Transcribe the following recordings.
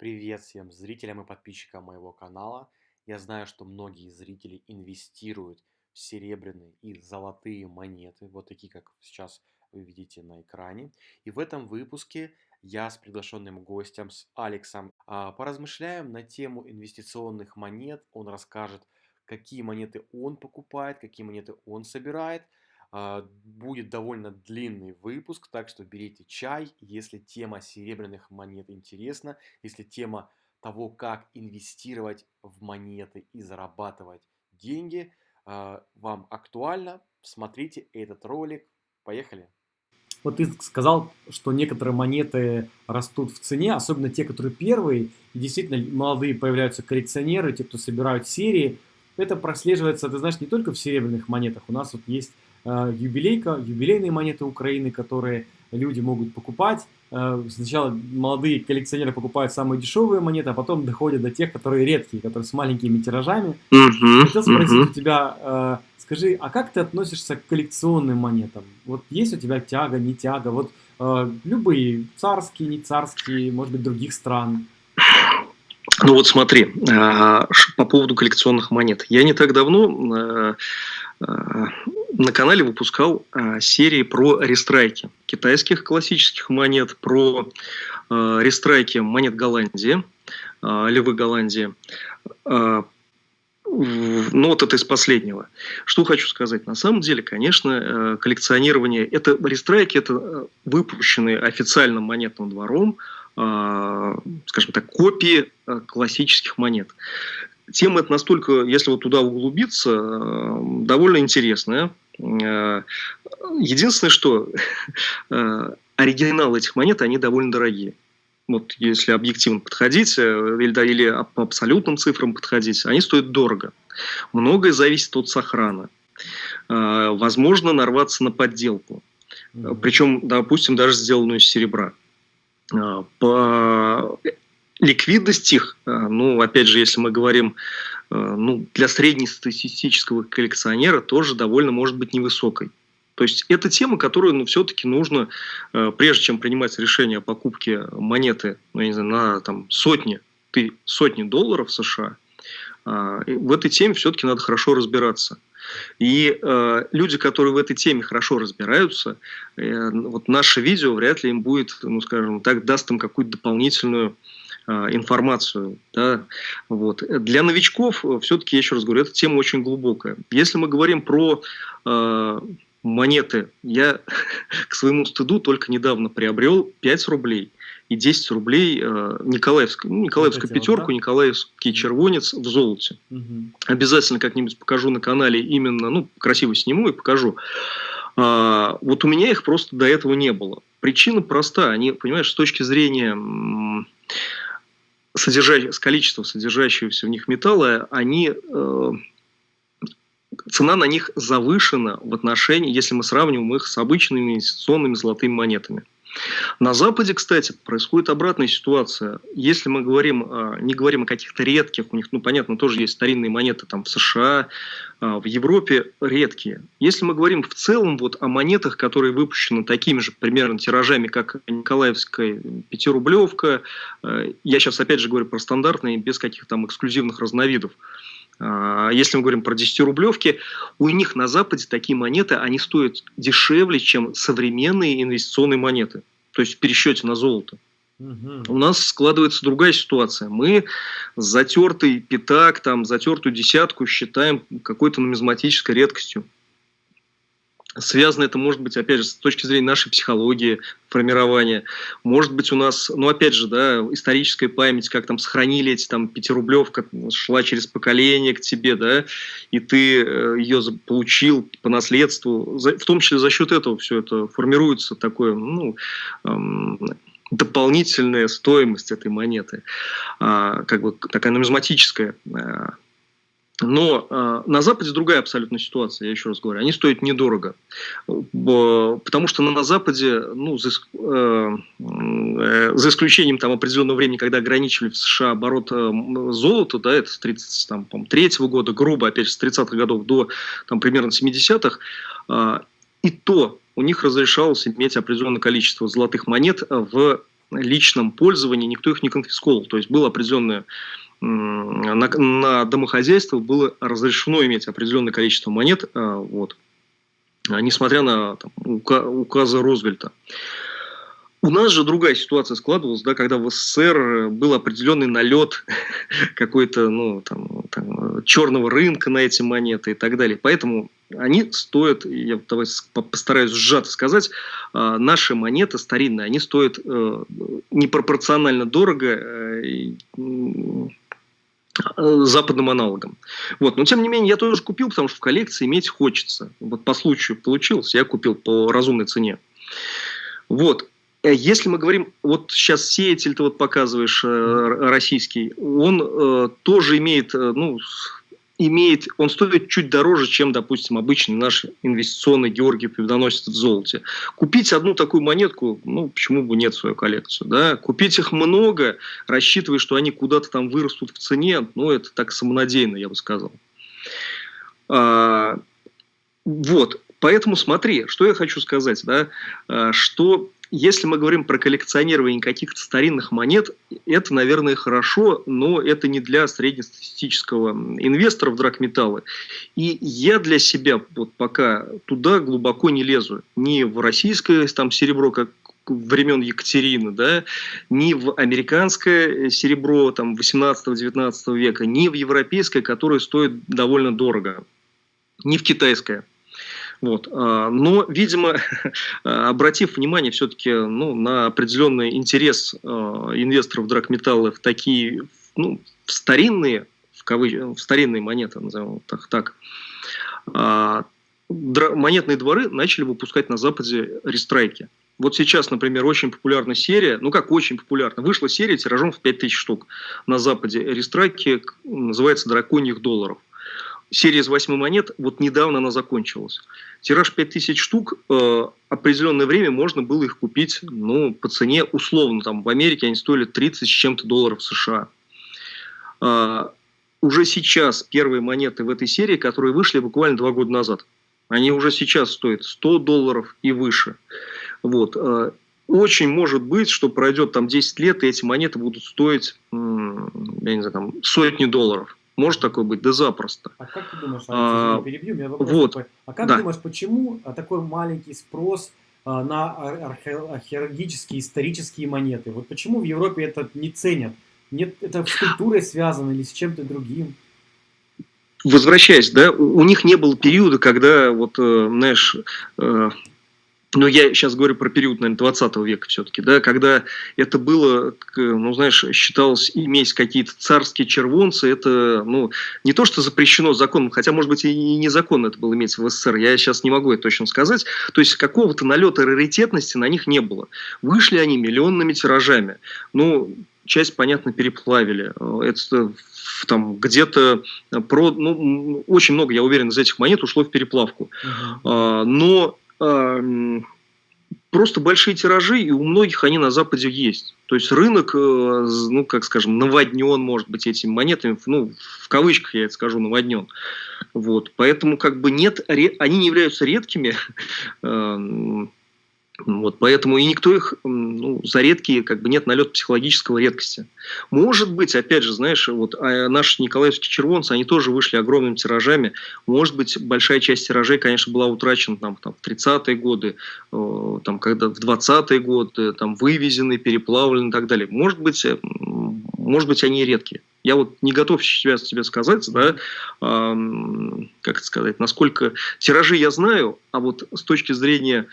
Привет всем зрителям и подписчикам моего канала. Я знаю, что многие зрители инвестируют в серебряные и золотые монеты, вот такие, как сейчас вы видите на экране. И в этом выпуске я с приглашенным гостем, с Алексом, а, поразмышляем на тему инвестиционных монет. Он расскажет, какие монеты он покупает, какие монеты он собирает – будет довольно длинный выпуск, так что берите чай, если тема серебряных монет интересна, если тема того, как инвестировать в монеты и зарабатывать деньги, а, вам актуальна, смотрите этот ролик. Поехали! Вот ты сказал, что некоторые монеты растут в цене, особенно те, которые первые, и действительно молодые появляются коллекционеры, те, кто собирают серии. Это прослеживается, ты знаешь, не только в серебряных монетах. У нас вот есть юбилейка, юбилейные монеты Украины, которые люди могут покупать. Э, сначала молодые коллекционеры покупают самые дешевые монеты, а потом доходят до тех, которые редкие, которые с маленькими тиражами. Uh-huh, Хотел спросить uh-huh. у тебя, э, скажи, а как ты относишься к коллекционным монетам? Вот есть у тебя тяга, не тяга? Вот любые, царские, не царские, может быть, других стран. Ну вот смотри, по поводу коллекционных монет. Я не так давно на канале выпускал а, серии про рестрайки китайских классических монет, про а, рестрайки монет Голландии, а, львы Голландии. А, ну, вот это из последнего. Что хочу сказать. На самом деле, конечно, э, коллекционирование, это рестрайки, это э, выпущенные официальным монетным двором, а, скажем так, копии э, классических монет тема это настолько, если вот туда углубиться, довольно интересная. Э, единственное, что э, оригиналы этих монет, они довольно дорогие. Вот если объективно подходить, э, или, да, или по абсолютным цифрам подходить, они стоят дорого. Многое зависит от сохрана. Возможно нарваться на подделку. Причем, допустим, даже сделанную из серебра. По ликвидность их, ну, опять же, если мы говорим Э, ну, для среднестатистического коллекционера тоже довольно может быть невысокой. То есть это тема, которую ну, все-таки нужно, э, прежде чем принимать решение о покупке монеты ну, я не знаю, на там, сотни, ты, сотни долларов США, в этой теме все-таки надо хорошо разбираться. И э, люди, которые в этой теме хорошо разбираются, э, вот наше видео вряд ли им будет, ну скажем так, даст им какую-то дополнительную а, информацию. Да? Вот. Для новичков, э, все-таки, я еще раз говорю, эта тема очень глубокая. Если мы говорим про э, монеты, я к своему стыду только недавно приобрел 5 рублей и 10 рублей э, Николаевскую, ну, Николаевскую хотел, пятерку, да? Николаевский червонец в золоте. Угу. Обязательно как-нибудь покажу на канале именно, ну, красиво сниму и покажу. А, вот у меня их просто до этого не было. Причина проста. Они, понимаешь, с точки зрения содержащие, с количеством содержащегося в них металла, они, э, цена на них завышена в отношении, если мы сравниваем их с обычными инвестиционными золотыми монетами. На Западе, кстати, происходит обратная ситуация. Если мы говорим, не говорим о каких-то редких, у них, ну, понятно, тоже есть старинные монеты там в США, а, в Европе редкие. Если мы говорим в целом вот о монетах, которые выпущены такими же примерно тиражами, как Николаевская пятирублевка, э, я сейчас опять же говорю про стандартные, без каких-то там эксклюзивных разновидов. А, если мы говорим про 10-рублевки, у них на Западе такие монеты, они стоят дешевле, чем современные инвестиционные монеты. То есть в пересчете на золото. Угу. У нас складывается другая ситуация. Мы затертый пятак, там, затертую десятку считаем какой-то нумизматической редкостью. Связано это может быть, опять же, с точки зрения нашей психологии, формирования. Может быть, у нас, ну, опять же, да, историческая память, как там сохранили эти там пятирублевка, шла через поколение к тебе, да, и ты э, ее получил по наследству. В том числе за счет этого все это формируется такое, ну, дополнительная стоимость этой монеты, а, как бы такая нумизматическая э, но э, на Западе другая абсолютно ситуация, я еще раз говорю. Они стоят недорого. Потому что на, Западе, ну, за, э, э, за исключением там, определенного времени, когда ограничивали в США оборот э, золота, да, это с 33 -го года, грубо, опять же, с 30-х годов до там, примерно 70-х, э, и то у них разрешалось иметь определенное количество золотых монет в личном пользовании, никто их не конфисковал. То есть было определенное на, на домохозяйство было разрешено иметь определенное количество монет, а, вот, несмотря на там, указы Розвельта. У нас же другая ситуация складывалась, да, когда в СССР был определенный налет какой-то, ну, там, там, черного рынка на эти монеты и так далее. Поэтому они стоят, я давай постараюсь сжато сказать, а, наши монеты старинные, они стоят э, непропорционально дорого э, западным аналогом. Вот. Но тем не менее, я тоже купил, потому что в коллекции иметь хочется. Вот по случаю получилось, я купил по разумной цене. Вот. Э, если мы говорим, вот сейчас сеятель ты вот показываешь э, российский, он э, тоже имеет, э, ну, имеет, он стоит чуть дороже, чем, допустим, обычный наш инвестиционный Георгий Победоносец в золоте. Купить одну такую монетку, ну, почему бы нет в свою коллекцию, да? Купить их много, рассчитывая, что они куда-то там вырастут в цене, ну, это так самонадеянно, я бы сказал. А, вот, поэтому смотри, что я хочу сказать, да, а, что если мы говорим про коллекционирование каких-то старинных монет, это, наверное, хорошо, но это не для среднестатистического инвестора в драгметаллы. И я для себя вот пока туда глубоко не лезу. Ни в российское там серебро, как времен Екатерины, да, ни в американское серебро там 18-19 века, ни в европейское, которое стоит довольно дорого, ни в китайское. Вот. А, но, видимо, обратив внимание все-таки ну, на определенный интерес а, инвесторов драгметаллы в такие ну, в старинные, в, кавыч... в старинные монеты, назовем так, так а, монетные дворы начали выпускать на Западе рестрайки. Вот сейчас, например, очень популярна серия, ну как очень популярна, вышла серия тиражом в 5000 штук на Западе. Рестрайки называется «Драконьих долларов» серия из 8 монет, вот недавно она закончилась. Тираж 5000 штук, э, определенное время можно было их купить ну, по цене условно. Там, в Америке они стоили 30 с чем-то долларов США. Э, уже сейчас первые монеты в этой серии, которые вышли буквально два года назад, они уже сейчас стоят 100 долларов и выше. Вот. Э, очень может быть, что пройдет там 10 лет, и эти монеты будут стоить, я не знаю, там, сотни долларов. Может такое быть? Да запросто. А как ты думаешь, а, перебью, меня вопрос вот, такой. А как да. думаешь, почему такой маленький спрос а, на археологические, исторические монеты? Вот почему в Европе это не ценят? Нет, это с культурой связано или с чем-то другим? Возвращаясь, да, у них не было периода, когда вот, э, знаешь, э, но я сейчас говорю про период, наверное, 20 века все-таки, да, когда это было, ну, знаешь, считалось иметь какие-то царские червонцы, это, ну, не то, что запрещено законом, хотя, может быть, и незаконно это было иметь в СССР, я сейчас не могу это точно сказать, то есть какого-то налета раритетности на них не было. Вышли они миллионными тиражами, ну, часть, понятно, переплавили, это там где-то про, ну, очень много, я уверен, из этих монет ушло в переплавку, uh-huh. но просто большие тиражи, и у многих они на Западе есть. То есть рынок, э, ну, как скажем, наводнен, может быть, этими монетами, ну, в кавычках я это скажу, наводнен. Вот. Поэтому как бы нет, они не являются редкими, Вот, поэтому и никто их ну, за редкие, как бы нет налета психологического редкости. Может быть, опять же, знаешь, вот а наши николаевские червонцы, они тоже вышли огромными тиражами. Может быть, большая часть тиражей, конечно, была утрачена там, там, в 30-е годы, э, там, когда в 20-е годы, там, вывезены, переплавлены и так далее. Может быть, э, может быть, они редкие. Я вот не готов сейчас тебе сказать, да, э, как это сказать, насколько тиражи я знаю, а вот с точки зрения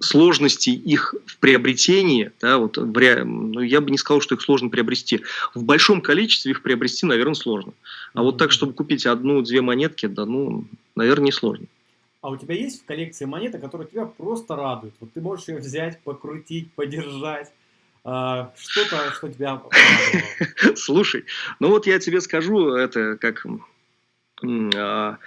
сложности их в приобретении, да, вот в ре... ну, я бы не сказал, что их сложно приобрести. В большом количестве их приобрести, наверное, сложно. А вот так, чтобы купить одну-две монетки, да, ну, наверное, не сложно. А у тебя есть в коллекции монеты, которые тебя просто радуют? Вот ты можешь ее взять, покрутить, подержать. А, что-то, что тебя. Слушай, ну вот я тебе скажу, это как а,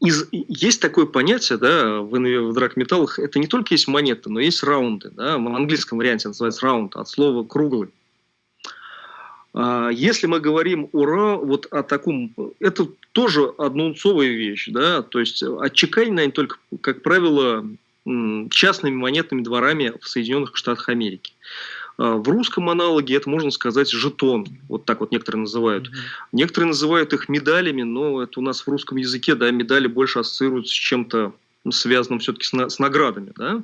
из, есть такое понятие да, в, в драгметаллах, это не только есть монеты, но есть раунды. Да, в английском варианте называется раунд, от слова круглый. А, если мы говорим о, вот о таком, это тоже одноунцовая вещь, да, то есть отчеканены они только, как правило, частными монетными дворами в Соединенных Штатах Америки. А, в русском аналоге это можно сказать жетон, вот так вот некоторые называют. Mm-hmm. Некоторые называют их медалями, но это у нас в русском языке, да, медали больше ассоциируются с чем-то связанным все-таки с, на, с наградами, да.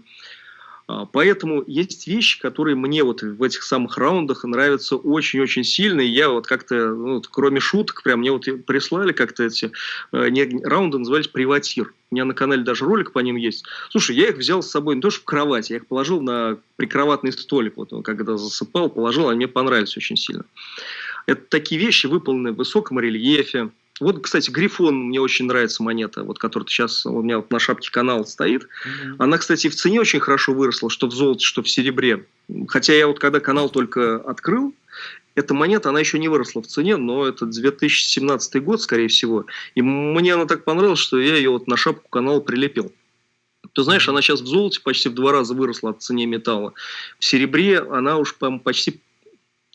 А, поэтому есть вещи, которые мне вот в этих самых раундах нравятся очень-очень сильно. И я вот как-то, ну, кроме шуток, прям мне вот прислали как-то эти э, не, раунды, назывались «Приватир». У меня на канале даже ролик по ним есть. Слушай, я их взял с собой не то, что в кровать, я их положил на прикроватный столик. Вот когда засыпал, положил, они мне понравились очень сильно. Это такие вещи, выполненные в высоком рельефе, вот, кстати, Грифон мне очень нравится монета, вот которая сейчас у меня вот на шапке канала стоит. Mm-hmm. Она, кстати, в цене очень хорошо выросла, что в золоте, что в серебре. Хотя я вот когда канал только открыл, эта монета, она еще не выросла в цене, но это 2017 год, скорее всего. И мне она так понравилась, что я ее вот на шапку канала прилепил. Ты знаешь, она сейчас в золоте почти в два раза выросла от цене металла. В серебре она уж почти...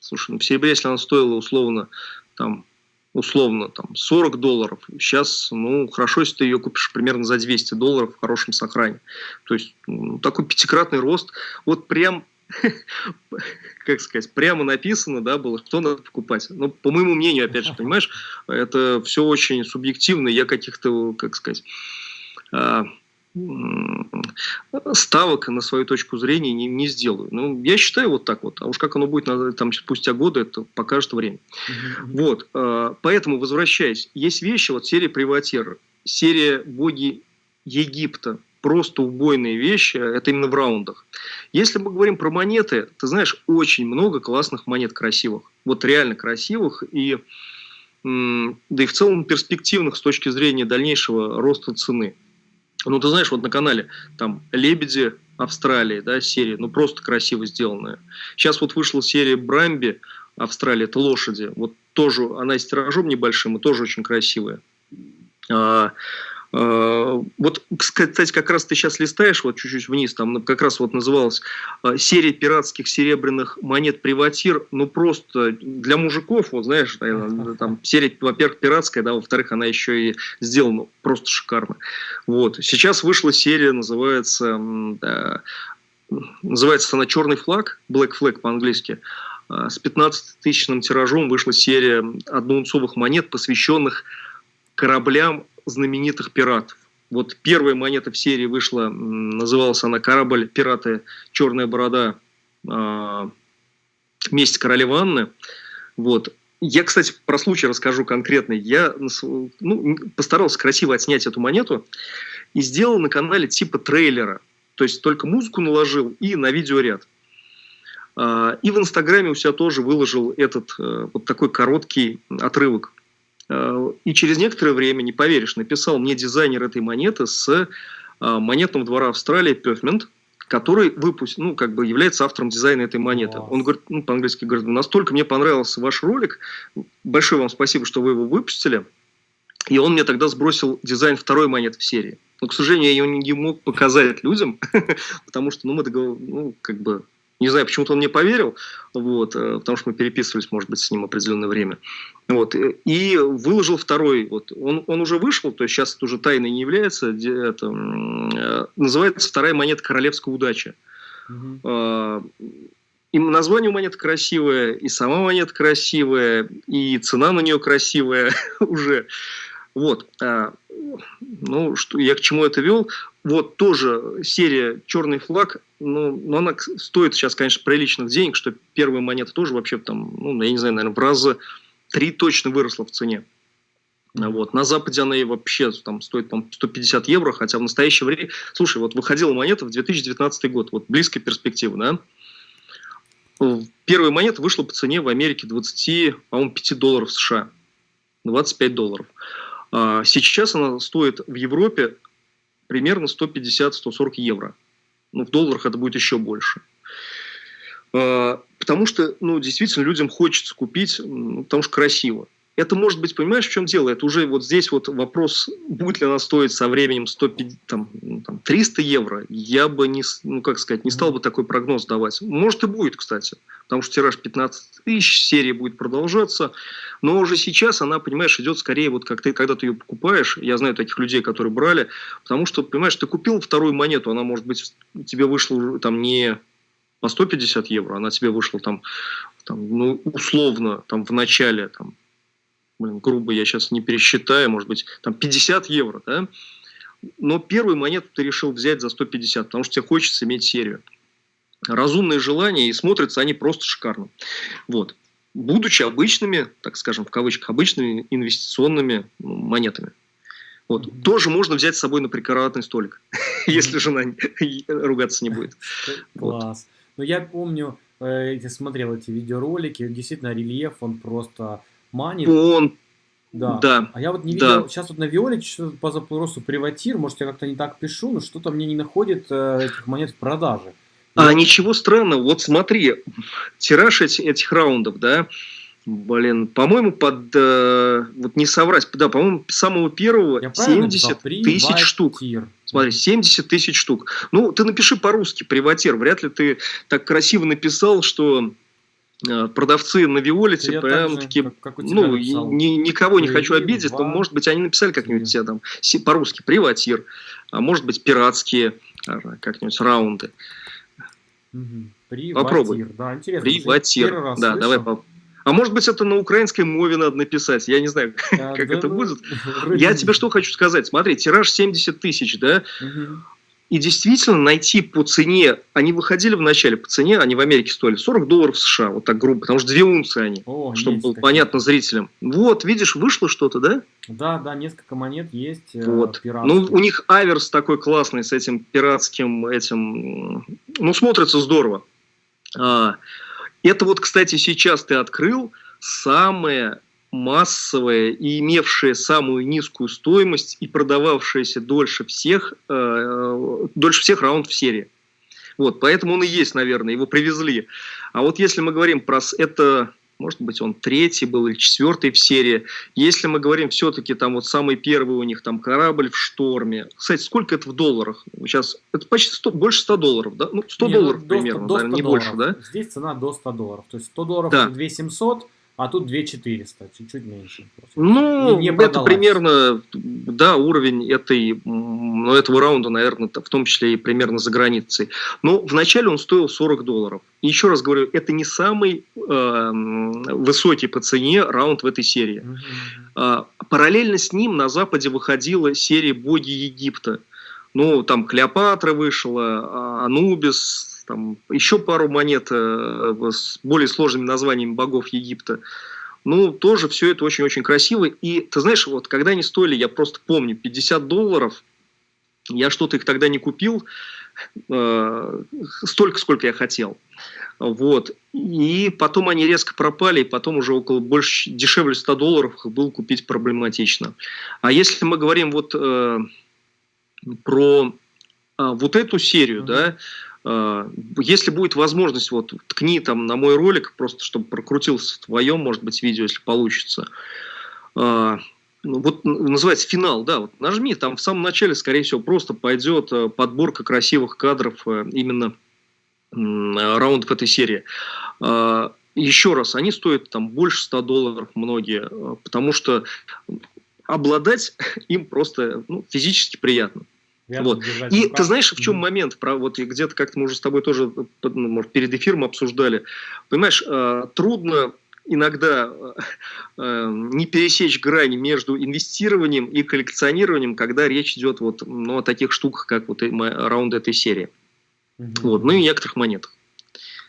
Слушай, ну в серебре, если она стоила условно там условно там 40 долларов. Сейчас, ну, хорошо, если ты ее купишь примерно за 200 долларов в хорошем сохране. То есть ну, такой пятикратный рост. Вот прям как сказать, прямо написано, да, было, что надо покупать. Но, по моему мнению, опять же, понимаешь, это все очень субъективно. Я каких-то, как сказать, а, ставок на свою точку зрения не, не сделаю. Ну, я считаю вот так вот. А уж как оно будет там, спустя годы, это покажет время. Вот. А, поэтому, возвращаясь, есть вещи, вот серия «Приватер», серия «Боги Египта», просто убойные вещи, это именно в раундах. Если мы говорим про монеты, ты знаешь, очень много классных монет красивых. Вот реально красивых и да и в целом перспективных с точки зрения дальнейшего роста цены. Ну, ты знаешь, вот на канале там «Лебеди Австралии», да, серия, ну, просто красиво сделанная. Сейчас вот вышла серия «Брамби Австралия», это лошади. Вот тоже, она с тиражом небольшим и тоже очень красивая. А, вот, кстати, как раз ты сейчас листаешь вот чуть-чуть вниз, там как раз вот называлась э, серия пиратских серебряных монет «Приватир», ну просто для мужиков, вот знаешь, там серия, во-первых, пиратская, да, во-вторых, она еще и сделана просто шикарно. Вот. Сейчас вышла серия, называется, да, называется она «Черный флаг», «Black Flag» по-английски, э, с 15-тысячным тиражом вышла серия одноунцовых монет, посвященных кораблям знаменитых пиратов. Вот первая монета в серии вышла, называлась она «Корабль пираты Черная борода. Э, месть королевы Анны». Вот. Я, кстати, про случай расскажу конкретно. Я ну, постарался красиво отснять эту монету и сделал на канале типа трейлера. То есть только музыку наложил и на видеоряд. А, и в Инстаграме у себя тоже выложил этот э, вот такой короткий отрывок. И через некоторое время, не поверишь, написал мне дизайнер этой монеты с э, монетного двора Австралии Пёфмент, который выпустил, ну, как бы является автором дизайна этой монеты. Он говорит, ну, по-английски говорит, настолько мне понравился ваш ролик, большое вам спасибо, что вы его выпустили. И он мне тогда сбросил дизайн второй монеты в серии. Но, к сожалению, я его не мог показать людям, потому что, ну, мы договор... ну, как бы не знаю, почему-то он мне поверил, вот, э, потому что мы переписывались, может быть, с ним определенное время. Вот, э, и выложил второй. Вот, он, он уже вышел, то есть сейчас это уже тайной не является. Это, э, называется «Вторая монета королевской удачи». Угу. И название у монеты красивое, и сама монета красивая, и цена на нее красивая уже. Вот. А, ну, что, я к чему это вел? Вот тоже серия «Черный флаг», ну, но она стоит сейчас, конечно, приличных денег, что первая монета тоже вообще там, ну, я не знаю, наверное, в раза три точно выросла в цене. Вот. На Западе она и вообще там стоит там, 150 евро, хотя в настоящее время... Слушай, вот выходила монета в 2019 год, вот близкая перспектива, да? Первая монета вышла по цене в Америке 20, по-моему, 5 долларов США. 25 долларов. А, сейчас она стоит в Европе примерно 150-140 евро. Ну, в долларах это будет еще больше. А, потому что, ну, действительно, людям хочется купить, ну, потому что красиво. Это может быть, понимаешь, в чем дело? Это уже вот здесь вот вопрос, будет ли она стоить со временем 150, там, ну, там, 300 евро. Я бы не, ну как сказать, не стал бы такой прогноз давать. Может и будет, кстати, потому что тираж 15 тысяч, серия будет продолжаться. Но уже сейчас она, понимаешь, идет скорее вот как ты, когда ты ее покупаешь. Я знаю таких людей, которые брали, потому что, понимаешь, ты купил вторую монету, она может быть тебе вышла там не по 150 евро, она тебе вышла там, там ну, условно, там в начале там блин, грубо я сейчас не пересчитаю, может быть, там 50 евро, да? Но первую монету ты решил взять за 150, потому что тебе хочется иметь серию. Разумные желания, и смотрятся они просто шикарно. Вот. Будучи обычными, так скажем, в кавычках, обычными инвестиционными ну, монетами. Вот. Mm-hmm. Тоже можно взять с собой на прикроватный столик, mm-hmm. если жена ругаться не будет. Класс. Но я помню, э, я смотрел эти видеоролики, действительно рельеф, он просто манит. Он да. да. А я вот не видел, да. сейчас вот на Виоле что-то по запросу приватир, может я как-то не так пишу, но что-то мне не находит э, этих монет в продаже. А я... ничего странного, вот смотри, тираж этих, этих раундов, да, блин, по-моему, под, э, вот не соврать, да, по-моему, самого первого я 70 тысяч штук. Смотри, 70 тысяч штук. Ну, ты напиши по-русски приватир, вряд ли ты так красиво написал, что продавцы на Виолете Я прям таки, как, как ну, ни, никого не хочу обидеть, но, может быть, они написали как-нибудь все там по-русски приватир, а может быть, пиратские а, как-нибудь раунды. Угу. Попробуй. Да, интересно. Приватир. Да, слышу. давай по... А может быть, это на украинской мове надо написать. Я не знаю, а, как да, это ну, будет. Я тебе что хочу сказать. Смотри, тираж 70 тысяч, да? Угу. И действительно найти по цене, они выходили в начале по цене, они в Америке стоили 40 долларов США, вот так грубо, потому что две унции они, О, чтобы было такие. понятно зрителям. Вот, видишь, вышло что-то, да? Да, да, несколько монет есть. Э, вот. Ну, у них аверс такой классный с этим пиратским этим, ну, смотрится здорово. А, это вот, кстати, сейчас ты открыл самое массовая и имевшая самую низкую стоимость и продававшаяся дольше всех, э, дольше всех раунд в серии. Вот, поэтому он и есть, наверное, его привезли. А вот если мы говорим про это, может быть, он третий был или четвертый в серии. Если мы говорим все-таки там вот самый первый у них там корабль в шторме. Кстати, сколько это в долларах? Сейчас это почти 100, больше 100 долларов, да? Ну, 100 не, ну, долларов до, примерно, до 100 наверное, не долларов. больше, да? Здесь цена до 100 долларов. То есть 100 долларов да. 2700, а тут 2400, чуть-чуть меньше. Ну, не, не это примерно, да, уровень этой, ну, этого раунда, наверное, в том числе и примерно за границей. Но вначале он стоил 40 долларов. И еще раз говорю, это не самый э, высокий по цене раунд в этой серии. Угу. Параллельно с ним на Западе выходила серия «Боги Египта». Ну, там Клеопатра вышла, а, Анубис, там еще пару монет э, с более сложными названиями богов Египта. Ну, тоже все это очень-очень красиво. И ты знаешь, вот когда они стоили, я просто помню, 50 долларов, я что-то их тогда не купил, э, столько, сколько я хотел. Вот. И потом они резко пропали, и потом уже около больше, дешевле 100 долларов их было купить проблематично. А если мы говорим вот э, про э, вот эту серию, mm-hmm. да, а, если будет возможность, вот ткни там на мой ролик, просто чтобы прокрутился в твоем, может быть, видео, если получится. А, ну, вот называется финал, да, вот нажми, там в самом начале, скорее всего, просто пойдет э, подборка красивых кадров э, именно раундов этой серии. А, еще раз, они стоят там больше 100 долларов многие, э, потому что обладать им просто ну, физически приятно. Вот. И ты знаешь, в чем момент, про, вот где-то как-то мы уже с тобой тоже ну, может, перед эфиром обсуждали. Понимаешь, э, трудно иногда э, не пересечь грань между инвестированием и коллекционированием, когда речь идет вот, ну, о таких штуках, как вот раунд этой серии. Угу. Вот, ну и некоторых монетах.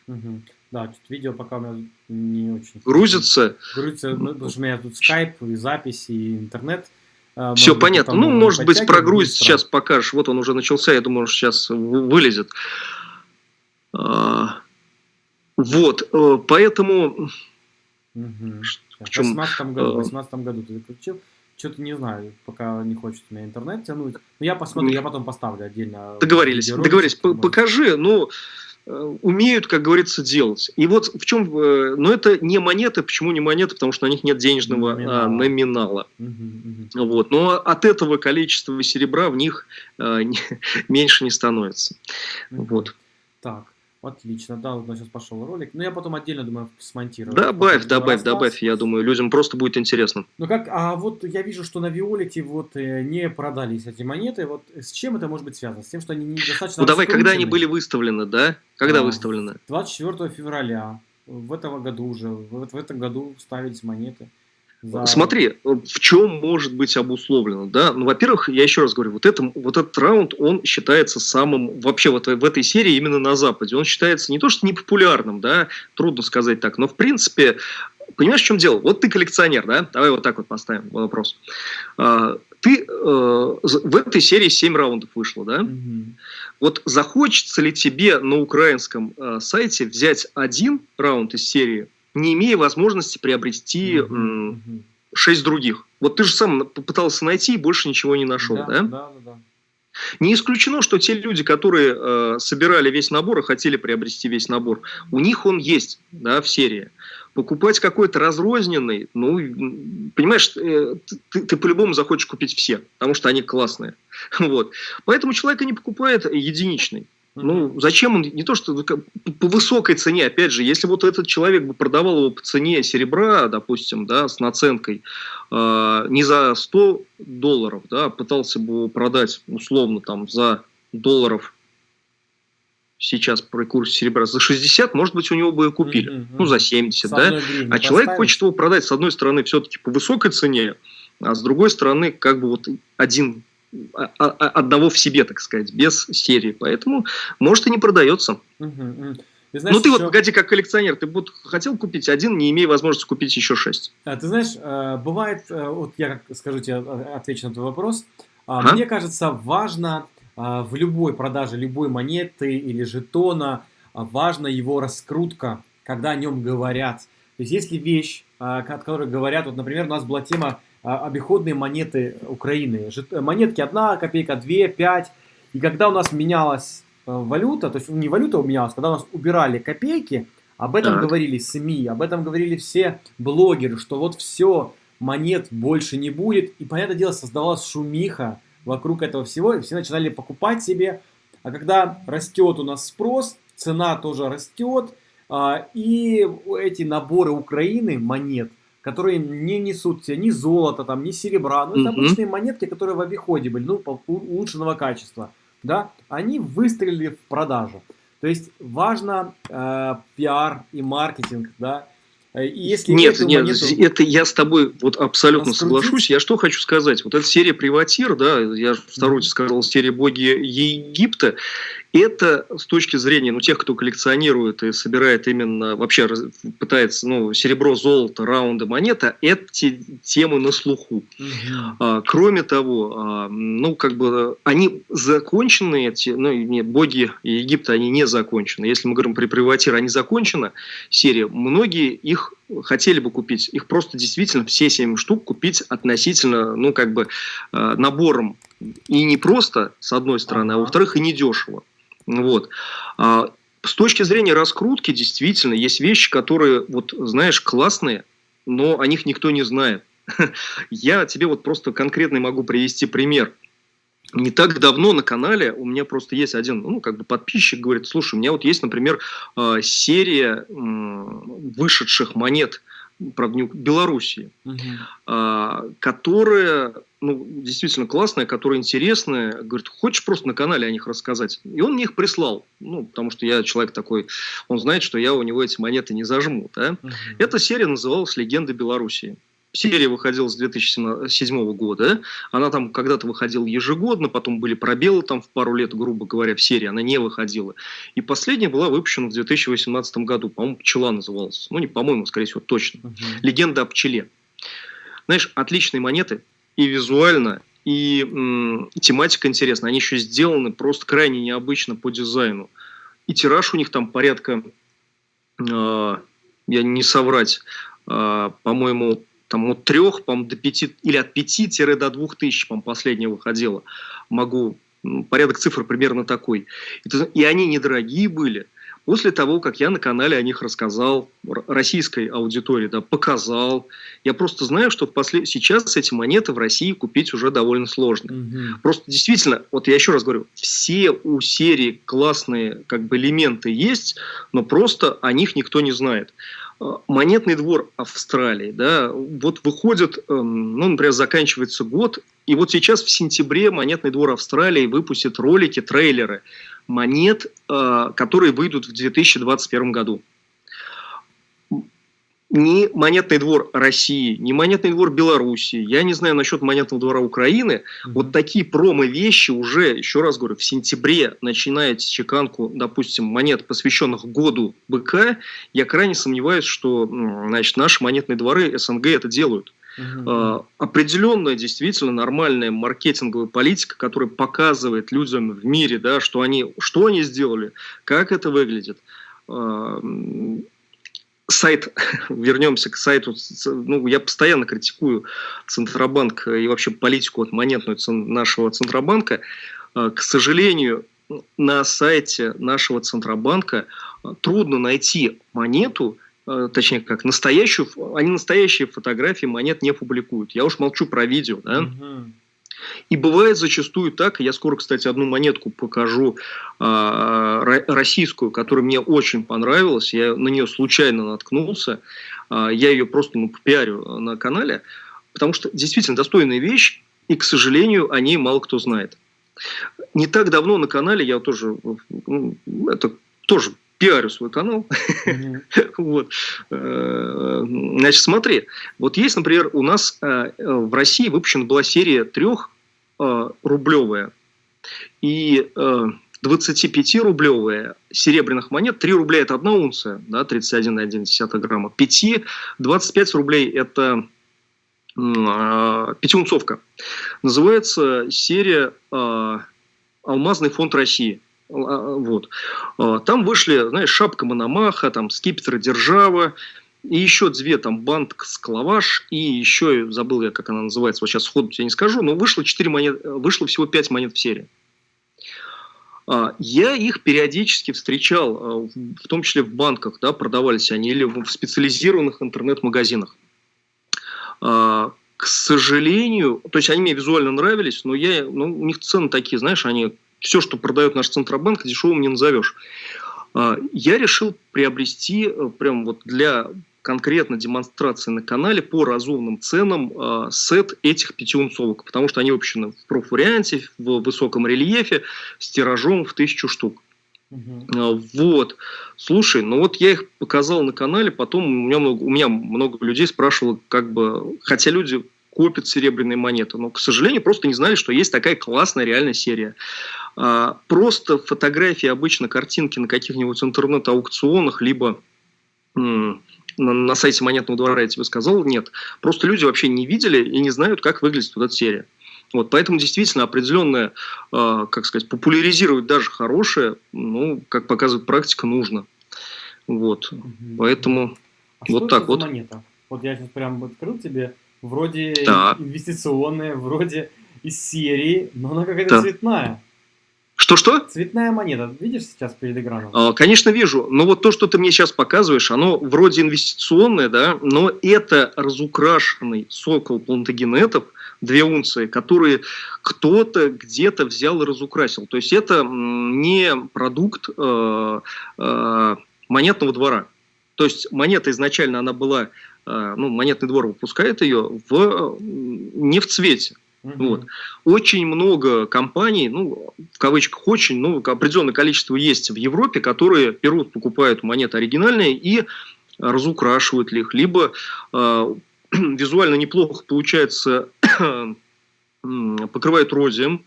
Угу. Да, тут видео пока у меня не очень... Грузится? Грузится, ну, потому что у меня тут скайп, и запись, и интернет. А, Все быть, понятно. Ну, может быть, прогруз сейчас покажешь. Вот он уже начался, я думаю, что сейчас вылезет. А, вот, э, поэтому... Угу. В, чем, в 18 году, в 18 году ты заключил. Что-то не знаю, пока не хочет у меня интернет тянуть. Но я посмотрю, я потом поставлю отдельно. Договорились, договорились. Покажи, ну, э, умеют, как говорится, делать. И вот в чем... Э, но это не монеты. Почему не монеты? Потому что на них нет денежного номинала. А, номинала. Угу, угу. Вот. Но от этого количества серебра в них не, меньше не становится. Угу. Вот. Так. Отлично, да, вот у нас сейчас пошел ролик. Но ну, я потом отдельно, думаю, смонтирую. Добавь, добавь, рассказ. добавь, я думаю, людям просто будет интересно. Ну как, а вот я вижу, что на Виолете вот э, не продались эти монеты. Вот с чем это может быть связано? С тем, что они недостаточно Ну давай, когда они были выставлены, да? Когда а, выставлены? 24 февраля. В этом году уже, в, в этом году ставились монеты. За... Смотри, в чем может быть обусловлено, да? Ну, во-первых, я еще раз говорю, вот, это, вот этот раунд, он считается самым, вообще вот в этой серии именно на Западе, он считается не то, что непопулярным, да, трудно сказать так, но в принципе, понимаешь, в чем дело? Вот ты коллекционер, да? Давай вот так вот поставим вопрос. А, ты э, в этой серии 7 раундов вышло, да? Угу. Вот захочется ли тебе на украинском э, сайте взять один раунд из серии, не имея возможности приобрести шесть других. Вот ты же сам попытался найти и больше ничего не нашел, да? Да, да, да. Не исключено, что те люди, которые э, собирали весь набор и хотели приобрести весь набор, у них он есть да, в серии. Покупать какой-то разрозненный, ну, понимаешь, э, ты, ты по-любому захочешь купить все, потому что они классные. Вот. Поэтому человек и не покупает единичный. Ну, зачем он, не то что по высокой цене, опять же, если вот этот человек бы продавал его по цене серебра, допустим, да, с наценкой, э, не за 100 долларов, да, пытался бы его продать условно там за долларов сейчас при курсе серебра за 60, может быть, у него бы и купили. Mm -hmm. Ну, за 70, с да? А поставить. человек хочет его продать, с одной стороны, все-таки по высокой цене, а с другой стороны, как бы вот один а, а, а, одного в себе, так сказать, без серии. Поэтому, может, и не продается. Угу, Ты знаешь, ну, ты еще... вот, погоди, как коллекционер, ты вот хотел купить один, не имея возможности купить еще шесть. А, ты знаешь, э, бывает, э, вот я скажу тебе, э, отвечу на твой вопрос. А? Мне кажется, важно в любой продаже любой монеты или жетона, важна его раскрутка, когда о нем говорят. То есть, если вещь, о которой говорят, вот, например, у нас была тема обиходные монеты Украины. Монетки 1 копейка, 2, 5. И когда у нас менялась э, валюта, то есть не валюта менялась, когда у нас убирали копейки, об этом так. говорили СМИ, об этом говорили все блогеры, что вот все, монет больше не будет. И, понятное дело, создавалась шумиха вокруг этого всего, и все начинали покупать себе. А когда растет у нас спрос, цена тоже растет, а, и эти наборы Украины монет – которые не несут тебе ни золота, там, ни серебра, ну, это обычные монетки, которые в обиходе были, ну, улучшенного качества, да, они выстрелили в продажу. То есть важно э, пиар и маркетинг, да, и если нет, нет, монету... это я с тобой вот абсолютно раскрутить... соглашусь. Я что хочу сказать? Вот эта серия Приватир, да, я вторую сказал, серия Боги Египта, это с точки зрения ну, тех, кто коллекционирует и собирает именно, вообще пытается, ну, серебро, золото, раунды, монета, эти темы на слуху. Угу. А, кроме того, а, ну, как бы, они закончены, эти, ну, не, боги Египта, они не закончены. Если мы говорим при приватир, они закончены, серия, многие их хотели бы купить, их просто действительно все 7 штук купить относительно, ну, как бы, а, набором. И не просто, с одной стороны, а во-вторых, и не дешево. Вот. А, с точки зрения раскрутки, действительно, есть вещи, которые, вот, знаешь, классные, но о них никто не знает. Я тебе вот просто конкретный могу привести пример. Не так давно на канале у меня просто есть один, ну, как бы подписчик говорит, слушай, у меня вот есть, например, а, серия вышедших монет правда, Белоруссии, угу. которая ну, действительно классная, которая интересная. Говорит, хочешь просто на канале о них рассказать? И он мне их прислал. Ну, потому что я человек такой, он знает, что я у него эти монеты не зажму. Да? Угу. Эта серия называлась «Легенды Белоруссии». Серия выходила с 2007 года. Она там когда-то выходила ежегодно, потом были пробелы там в пару лет, грубо говоря, в серии. Она не выходила. И последняя была выпущена в 2018 году. По-моему, «Пчела» называлась. Ну, не по-моему, скорее всего, точно. Угу. «Легенда о пчеле». Знаешь, отличные монеты – и визуально, и м, тематика интересная. Они еще сделаны просто крайне необычно по дизайну. И тираж у них там порядка, э, я не соврать, э, по-моему, там от трех, по-моему, до пяти, или от пяти до двух тысяч, по-моему, последняя выходила. Могу, порядок цифр примерно такой. И, и они недорогие были. После того, как я на канале о них рассказал российской аудитории, да, показал, я просто знаю, что в послед... сейчас эти монеты в России купить уже довольно сложно. Угу. Просто действительно, вот я еще раз говорю, все у серии классные как бы элементы есть, но просто о них никто не знает. Монетный двор Австралии, да, вот выходит, эм, ну, например, заканчивается год, и вот сейчас в сентябре Монетный двор Австралии выпустит ролики, трейлеры монет, э, которые выйдут в 2021 году ни монетный двор России, ни монетный двор Белоруссии, я не знаю насчет монетного двора Украины, вот такие промо-вещи уже, еще раз говорю, в сентябре начинает чеканку, допустим, монет, посвященных году БК, я крайне сомневаюсь, что значит, наши монетные дворы СНГ это делают. Uh-huh. Определенная, действительно нормальная маркетинговая политика, которая показывает людям в мире, да, что они, что они сделали, как это выглядит. А, сайт, вернемся к сайту, ну, я постоянно критикую Центробанк и вообще политику от монетную нашего Центробанка. А, к сожалению, на сайте нашего Центробанка а, трудно найти монету, а, точнее как настоящую, они настоящие фотографии монет не публикуют. Я уж молчу про видео, да. Угу. И бывает зачастую так, я скоро, кстати, одну монетку покажу, э, российскую, которая мне очень понравилась, я на нее случайно наткнулся, э, я ее просто ну, пиарю на канале, потому что действительно достойная вещь, и, к сожалению, о ней мало кто знает. Не так давно на канале я тоже, ну, это тоже пиарю свой канал. Вот. Э, значит, смотри, вот есть, например, у нас э, в России выпущена была серия трех э, рублевая и 25-рублевая серебряных монет. 3 рубля – это одна унция, да, 31,1 грамма. 5, 25 рублей – это пятиунцовка. Называется серия «Алмазный фонд России». А, вот. А, там вышли, знаешь, шапка Мономаха, там скипетр Держава, и еще две, там, Банк Склаваш, и еще, забыл я, как она называется, вот сейчас сходу тебе не скажу, но вышло, 4 монет, вышло всего 5 монет в серии. А, я их периодически встречал, в том числе в банках, да, продавались они, или в специализированных интернет-магазинах. К сожалению, то есть они мне визуально нравились, но я, ну, у них цены такие, знаешь, они все, что продает наш Центробанк, дешевым не назовешь. А, я решил приобрести э, прям вот для конкретно демонстрации на канале по разумным ценам э, сет этих пятиунцовок, потому что они выпущены в профварианте, в высоком рельефе, с тиражом в тысячу штук. Угу. Вот. Слушай, ну вот я их показал на канале, потом у меня много, у меня много людей спрашивало, как бы, хотя люди копят серебряные монеты, но, к сожалению, просто не знали, что есть такая классная реальная серия. А, просто фотографии, обычно картинки на каких-нибудь интернет-аукционах, либо на сайте монетного двора, я тебе сказал, нет. Просто люди вообще не видели и не знают, как выглядит вот эта серия. Вот, поэтому действительно определенное, э, как сказать, популяризировать даже хорошее, ну, как показывает практика, нужно. Вот, угу. поэтому а вот так вот. монета? Вот я сейчас прям открыл тебе, вроде да. инвестиционная, вроде из серии, но она какая-то да. цветная. Что-что? Цветная монета. Видишь сейчас перед экраном? А, конечно, вижу. Но вот то, что ты мне сейчас показываешь, оно вроде инвестиционное, да, но это разукрашенный сокол плантагенетов, две унции, которые кто-то где-то взял и разукрасил. То есть это не продукт э, э, монетного двора. То есть монета изначально она была, э, ну, монетный двор выпускает ее в, не в цвете. Вот. Очень много компаний, ну, в кавычках очень, ну, определенное количество есть в Европе, которые берут, покупают монеты оригинальные и разукрашивают их, либо э, визуально неплохо получается, покрывают розием,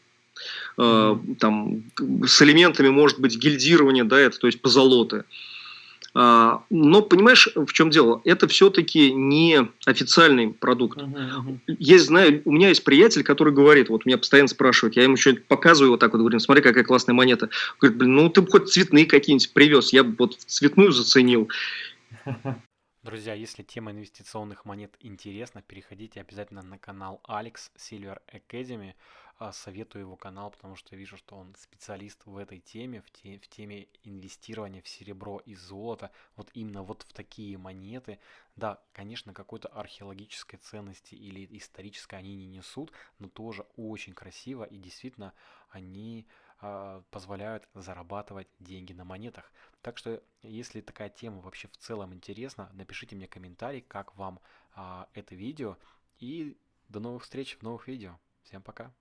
э, там, с элементами, может быть, гильдирования, да, это, то есть позолоты. А, но понимаешь, в чем дело? Это все-таки не официальный продукт. Uh-huh, uh-huh. Есть, знаю, у меня есть приятель, который говорит, вот меня постоянно спрашивают, я ему что-нибудь показываю вот так вот, говорю, смотри, какая классная монета. Говорит, блин, ну ты бы хоть цветные какие-нибудь привез, я бы вот цветную заценил. Друзья, если тема инвестиционных монет интересна, переходите обязательно на канал Alex Silver Academy. А, советую его канал, потому что вижу, что он специалист в этой теме, в, те, в теме инвестирования в серебро и золото, вот именно вот в такие монеты. Да, конечно, какой-то археологической ценности или исторической они не несут, но тоже очень красиво и действительно они а, позволяют зарабатывать деньги на монетах. Так что, если такая тема вообще в целом интересна, напишите мне комментарий, как вам а, это видео. И до новых встреч в новых видео. Всем пока!